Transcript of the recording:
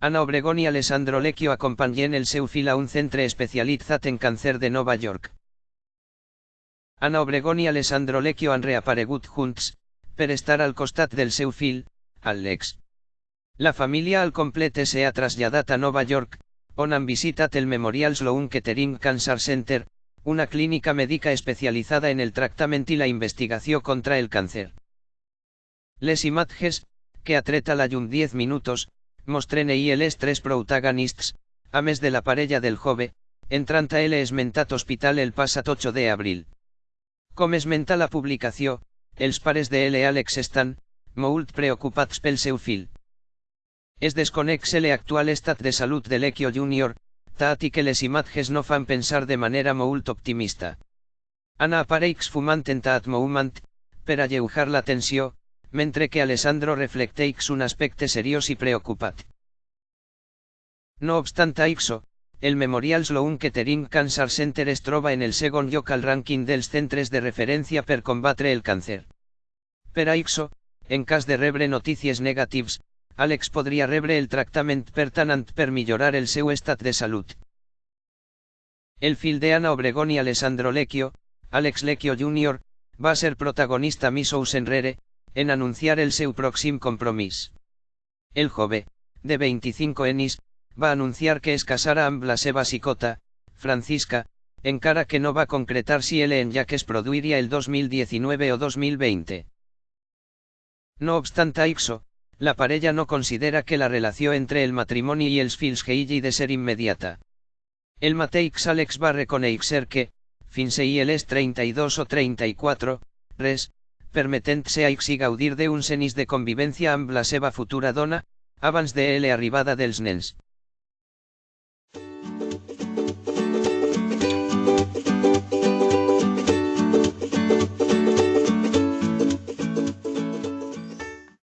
Ana Obregón i Alessandro Lecchio acompanyen el seu fill a un centre especialitzat en càncer de Nova York. Ana Obregón i Alessandro Lecchio han reaparegut junts, per estar al costat del seu fill, Alex. La família al complet s'ha traslladat a Nova York, on han visitat el Memorial Sloan Kettering Cancer Center, una clínica mèdica especialitzada en el tractament i la investigació contra el càncer. Les imatges, que ha tret a la llum 10 minutos, mostren ahir els tres protagonists, a més de la parella del jove, entrant a el esmentat hospital el passat 8 d'abril. Com esmenta la publicació, els pares de L. Alex estan, molt preocupats pel seu fill. Es desconeix l'actual estat de salut de l'Equio Junior, tot i que les imatges no fan pensar de manera molt optimista. Anna apareix fumant en tot moment, per alleujar la tensió, mentre que Alessandro reflecteix un aspecte seriós i preocupat. No obstant això, el Memorial Sloan Kettering Cancer Center es troba en el segon lloc al rànquing dels centres de referència per combatre el càncer. Per això, en cas de rebre notícies negatives, Alex podria rebre el tractament pertanant per millorar el seu estat de salut. El fill de Ana Obregón i Alessandro Lecchio, Alex Lecchio Jr., va ser protagonista misous enrere, en anunciar el seu pròxim compromís. El jove, de 25 anys, va anunciar que es casara amb la seva xicota, Francisca, encara que no va concretar si el en ja que es produiria el 2019 o 2020. No obstant això, la parella no considera que la relació entre el matrimoni i els fills hagi de ser immediata. El mateix Alex va reconèixer que, fins ahir les 32 o 34, res, permetent-se a i gaudir d'un cenis de convivència amb la seva futura dona, abans de la arribada dels nens.